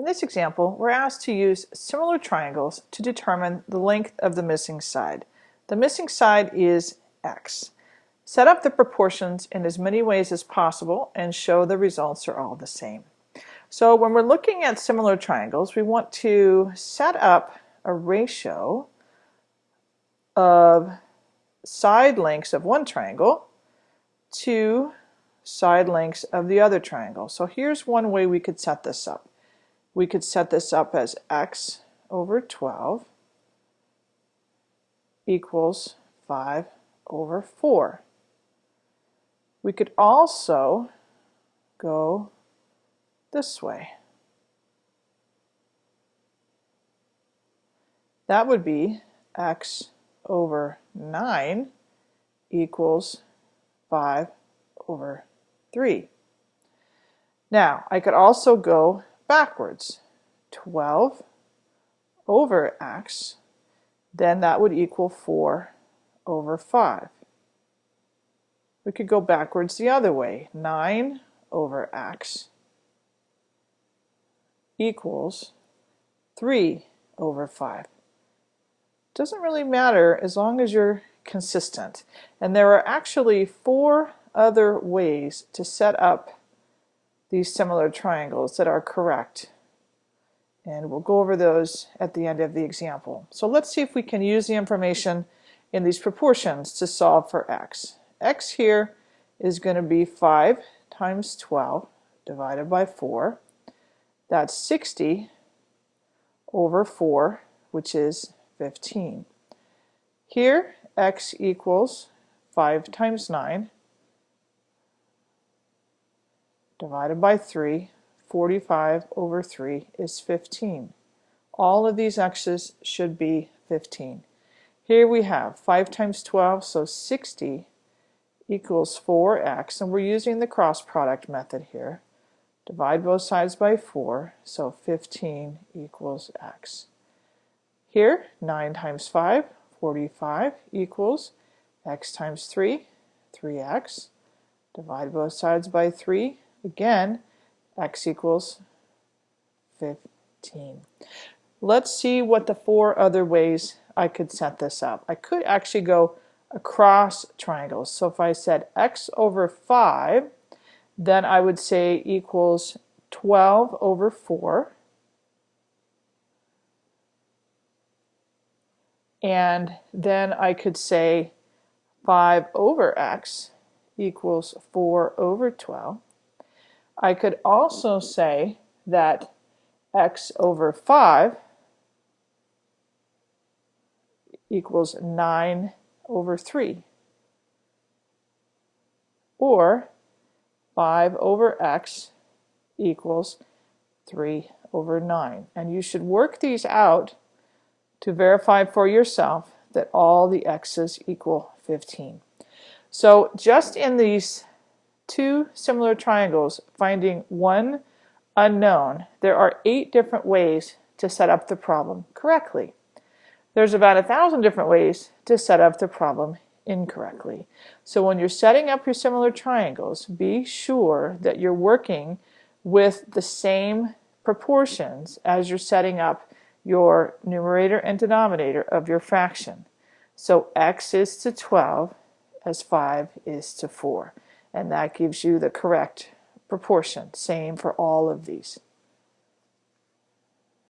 In this example, we're asked to use similar triangles to determine the length of the missing side. The missing side is x. Set up the proportions in as many ways as possible and show the results are all the same. So when we're looking at similar triangles, we want to set up a ratio of side lengths of one triangle to side lengths of the other triangle. So here's one way we could set this up. We could set this up as x over 12 equals 5 over 4. We could also go this way. That would be x over 9 equals 5 over 3. Now, I could also go backwards. 12 over x, then that would equal 4 over 5. We could go backwards the other way. 9 over x equals 3 over 5. Doesn't really matter as long as you're consistent. And there are actually four other ways to set up these similar triangles that are correct. And we'll go over those at the end of the example. So let's see if we can use the information in these proportions to solve for x. x here is going to be 5 times 12 divided by 4. That's 60 over 4, which is 15. Here, x equals 5 times 9 divided by 3, 45 over 3 is 15. All of these x's should be 15. Here we have 5 times 12, so 60 equals 4x, and we're using the cross product method here. Divide both sides by 4, so 15 equals x. Here, 9 times 5, 45 equals x times 3, 3x. Divide both sides by 3, Again, x equals 15. Let's see what the four other ways I could set this up. I could actually go across triangles. So if I said x over 5, then I would say equals 12 over 4. And then I could say 5 over x equals 4 over 12. I could also say that x over 5 equals 9 over 3. Or 5 over x equals 3 over 9. And you should work these out to verify for yourself that all the x's equal 15. So just in these two similar triangles finding one unknown, there are eight different ways to set up the problem correctly. There's about a thousand different ways to set up the problem incorrectly. So when you're setting up your similar triangles, be sure that you're working with the same proportions as you're setting up your numerator and denominator of your fraction. So x is to 12 as 5 is to 4 and that gives you the correct proportion. Same for all of these.